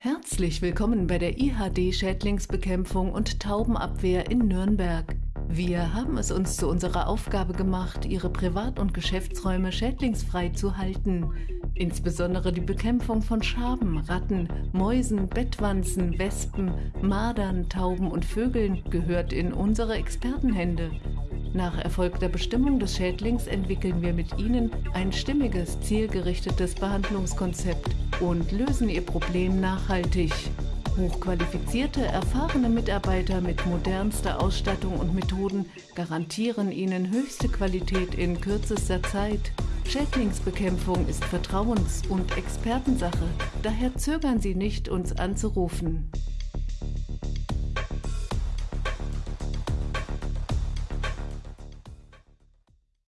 Herzlich willkommen bei der IHD-Schädlingsbekämpfung und Taubenabwehr in Nürnberg. Wir haben es uns zu unserer Aufgabe gemacht, Ihre Privat- und Geschäftsräume schädlingsfrei zu halten. Insbesondere die Bekämpfung von Schaben, Ratten, Mäusen, Bettwanzen, Wespen, Madern, Tauben und Vögeln gehört in unsere Expertenhände. Nach erfolgter Bestimmung des Schädlings entwickeln wir mit Ihnen ein stimmiges, zielgerichtetes Behandlungskonzept und lösen Ihr Problem nachhaltig. Hochqualifizierte, erfahrene Mitarbeiter mit modernster Ausstattung und Methoden garantieren Ihnen höchste Qualität in kürzester Zeit. Schädlingsbekämpfung ist Vertrauens- und Expertensache, daher zögern Sie nicht, uns anzurufen.